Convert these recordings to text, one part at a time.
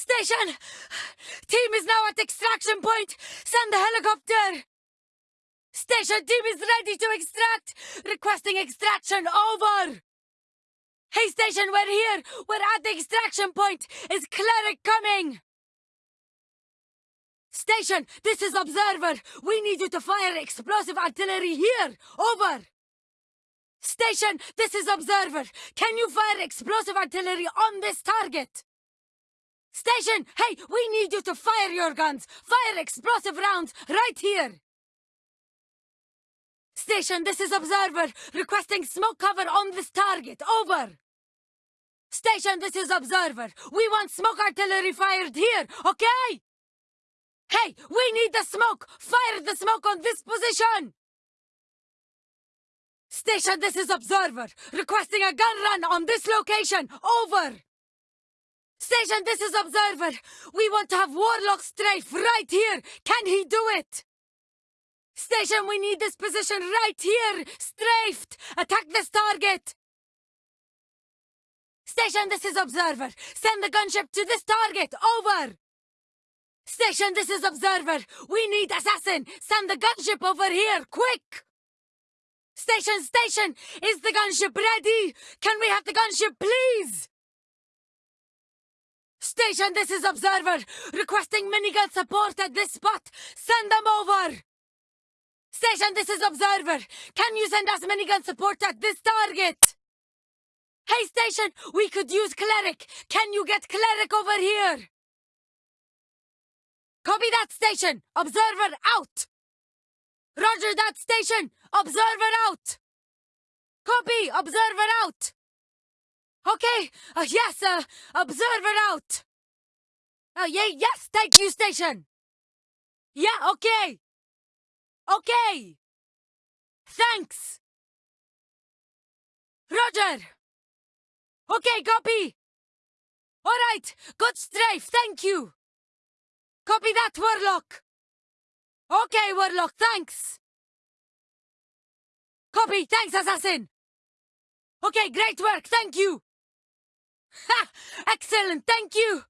Station! Team is now at extraction point! Send the helicopter! Station team is ready to extract! Requesting extraction over! Hey station, we're here! We're at the extraction point! Is cleric coming? Station, this is Observer! We need you to fire explosive artillery here! Over! Station, this is Observer! Can you fire explosive artillery on this target? Station, hey, we need you to fire your guns! Fire explosive rounds right here! Station, this is Observer, requesting smoke cover on this target. Over! Station, this is Observer. We want smoke artillery fired here, okay? Hey, we need the smoke! Fire the smoke on this position! Station, this is Observer, requesting a gun run on this location. Over! Station, this is Observer. We want to have Warlock strafe right here. Can he do it? Station, we need this position right here. Strafed. Attack this target. Station, this is Observer. Send the gunship to this target. Over. Station, this is Observer. We need assassin. Send the gunship over here. Quick. Station, station. Is the gunship ready? Can we have the gunship, please? Station, this is Observer. Requesting minigun support at this spot. Send them over. Station, this is Observer. Can you send us minigun support at this target? Hey, Station, we could use Cleric. Can you get Cleric over here? Copy that, Station. Observer out. Roger that, Station. Observer out. Copy. Observer out. Okay. Uh, yes, uh, Observer out. Uh, yeah, yes, thank you, Station. Yeah, okay. Okay. Thanks. Roger. Okay, copy. All right, good strafe, thank you. Copy that, Warlock. Okay, Warlock, thanks. Copy, thanks, Assassin. Okay, great work, thank you. Ha! Excellent, thank you.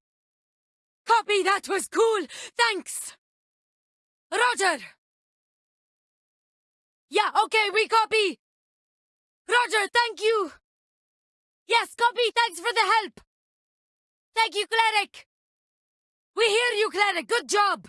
That was cool, thanks. Roger. Yeah, okay, we copy. Roger, thank you. Yes, copy, thanks for the help. Thank you, Cleric. We hear you, Cleric, good job.